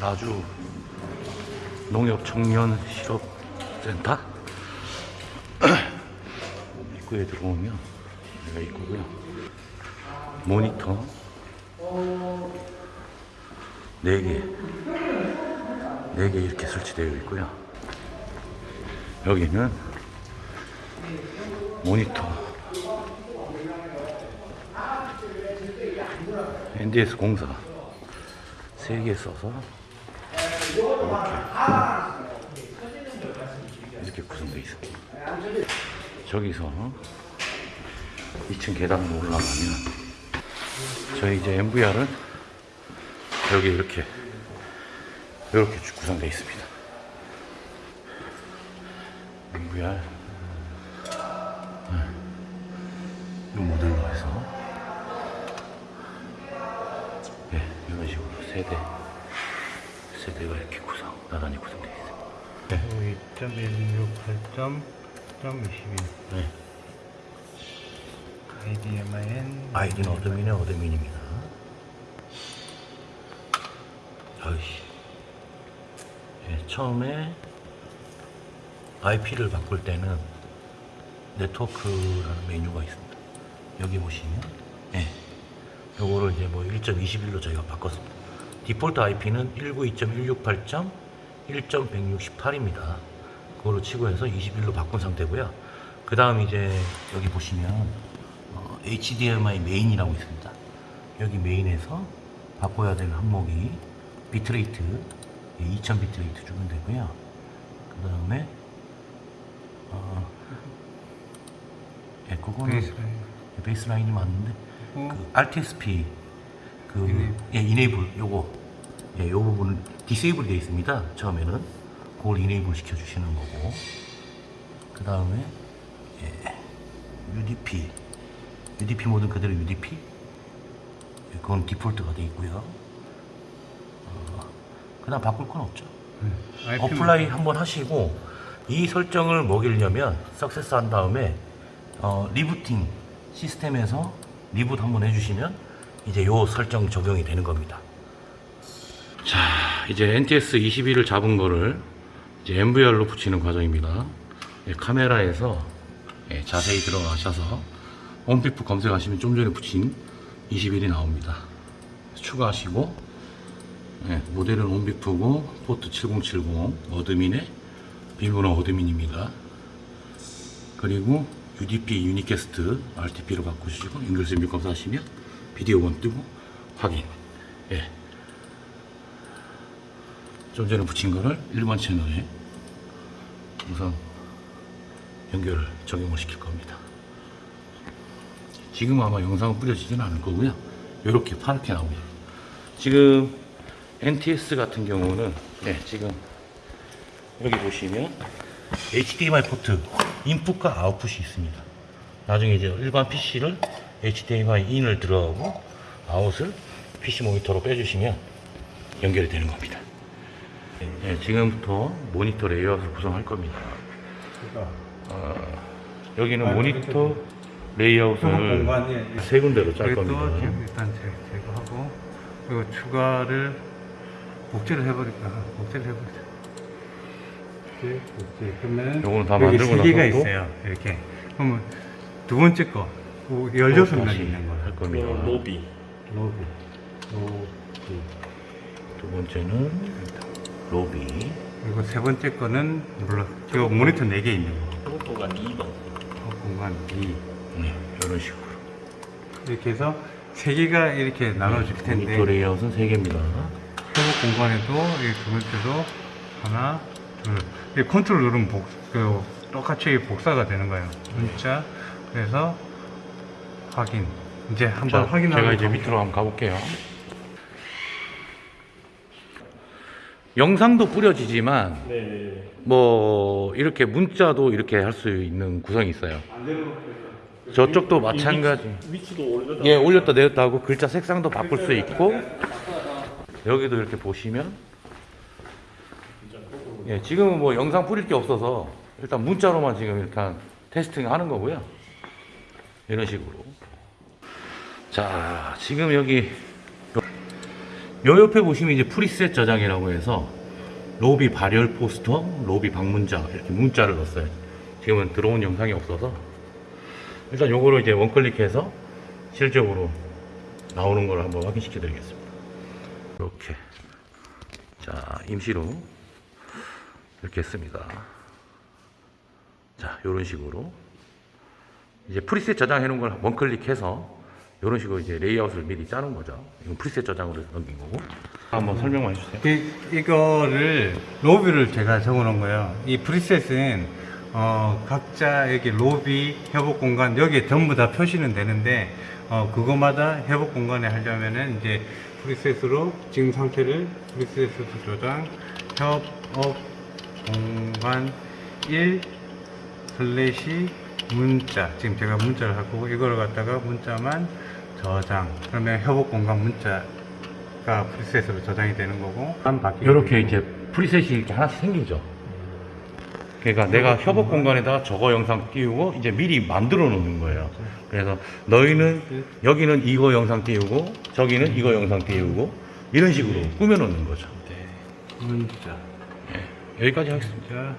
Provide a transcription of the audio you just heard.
나주 농협 청년 실업센터? 입구에 들어오면 여기가 입구고요. 모니터 4개 4개 이렇게 설치되어 있고요. 여기는 모니터. NDS 공사 3개 써서 이렇게 이렇게 구성되어 있습니다. 저기서 2층 계단으로 올라가면 저희 이제 MVR은 여기 이렇게 이렇게 구성되어 있습니다. MVR 이 모델로 해서 예, 이런 식으로 세대 세대가 이렇게 나란히 구성되어 있습니다. 2.168.21 네. IDMIN 아이디는 어드민의 어드민입니다. 아이씨. 예, 처음에 IP를 바꿀 때는 네트워크라는 메뉴가 있습니다. 여기 보시면, 예. 요거를 이제 뭐 1.21로 저희가 바꿨습니다. 디폴트 IP는 192.168.1.168입니다. 그걸로 치고 해서 21로 바꾼 상태고요. 그 다음 이제 여기 보시면 어, HDMI 메인이라고 있습니다. 여기 메인에서 바꿔야 될 항목이 비트레이트 2000 비트레이트 주면 되고요. 그 다음에 어, 예, 그거는 베이스라인 베이스라인이 맞는데 어? 그 RTSP 그 이네이블. 예, 이네이블 요거 예, 요 부분은 디세이블이 되어 있습니다. 처음에는 그걸 이네이블 시켜 주시는 거고 그 다음에 예, UDP UDP 모든 그대로 UDP 예, 그건 default가 되어 있고요. 어, 그 다음 바꿀 건 없죠. IP apply 한번 하시고 이 설정을 먹이려면 success 한 다음에 어, rebooting 시스템에서 reboot 한번 해주시면 이제 요 설정 적용이 되는 겁니다. 자, 이제 NTS 21을 잡은 거를 이제 NVR로 붙이는 과정입니다. 예, 카메라에서 예, 자세히 들어가셔서 ONVIF 검색하시면 좀 전에 붙인 21이 나옵니다. 추가하시고 예, 모델은 ONVIF고 포트 7070 admin에 비밀번호 admin입니다. 그리고 UDP unicast RTP로 바꾸시고 연결 및 검사하시면 비디오 본 뜨고 확인. 예. 좀 전에 붙인 거를 일반 채널에 우선 연결을 적용을 시킬 겁니다. 지금 아마 영상은 뿌려지지는 않을 거고요. 이렇게 파랗게 나옵니다. 지금 NTS 같은 경우는 네, 지금 여기 보시면 HDMI 포트 인풋과 아웃풋이 있습니다. 나중에 이제 일반 PC를 HDMI in을 들어가고 아웃을 PC 모니터로 빼주시면 연결이 되는 겁니다. 네, 지금부터 모니터 레이아웃을 구성할 겁니다. 어, 여기는 모니터 레이아웃을 공간이 세 군데로 짤 겁니다. 지금 일단 제- 제거하고 그리고 추가를 복제를 해버릴까 복제를 해버리자 복제 복제 그러면 요거는 다 여기 만들고 세 개가 나서 또? 있어요 이렇게 그러면 두 번째 거 16명이 다시 있는 거예요 할 겁니다. 로비 로비 로비 두 번째는 로비. 그리고 세 번째 거는 물론 지금 모니터 4개 있는 거 공간 2번 어, 공간 2 네, 이런 식으로. 이렇게 해서 세 개가 이렇게 나눠질 텐데 모니터 레이아웃은 세 개입니다. 협업 공간에도 이두 번째도 하나, 둘. 이 컨트롤 누르면 복, 그, 똑같이 복사가 되는 거예요. 문자. 그래서 확인. 이제 한번 자, 확인하고. 제가 이제. 밑으로 한번 가볼게요. 영상도 뿌려지지만 네 뭐 이렇게 문자도 이렇게 할 수 있는 구성이 있어요. 저쪽도 마찬가지. 위치 도 올려다 예, 올렸다 내렸다 하고 글자 색상도 바꿀 수 있고 여기도 이렇게 보시면 예, 지금은 뭐 영상 뿌릴 게 없어서 일단 문자로만 지금 일단 테스팅 하는 거고요. 이런 식으로. 자, 지금 여기 요 옆에 보시면 이제 프리셋 저장이라고 해서 로비 발열 포스터, 로비 방문자 이렇게 문자를 넣었어요. 지금은 들어온 영상이 없어서 일단 요거를 이제 원클릭해서 실적으로 나오는 걸 한번 확인시켜 드리겠습니다. 이렇게 자 임시로 이렇게 했습니다. 자 이런 식으로 이제 preset 저장해 놓은 걸 one click해서 이런 식으로 이제 레이아웃을 미리 짜는 거죠. 이건 preset 저장으로 넘긴 거고. 한번 설명만 해주세요. 이, 이거를 로비를 제가 적어 놓은 거예요. 이 preset은 어, 각자 여기 로비 협업 공간 여기에 전부 다 표시는 되는데 어, 그거마다 협업 공간에 하려면은 이제 preset으로 지금 상태를 preset으로 저장 협업 공간 1 slash 문자 지금 제가 문자를 할 거고 이걸 갖다가 문자만 저장 그러면 협업 공간 문자가 preset으로 저장이 되는 거고 이렇게 이제 preset이 이렇게 하나씩 생기죠. 그러니까 내가 협업 공간에다가 저거 영상 띄우고 이제 미리 만들어 놓는 거예요. 그래서 너희는 여기는 이거 영상 띄우고 저기는 이거 영상 띄우고 이런 식으로 꾸며 놓는 거죠. 문자 여기까지 하겠습니다.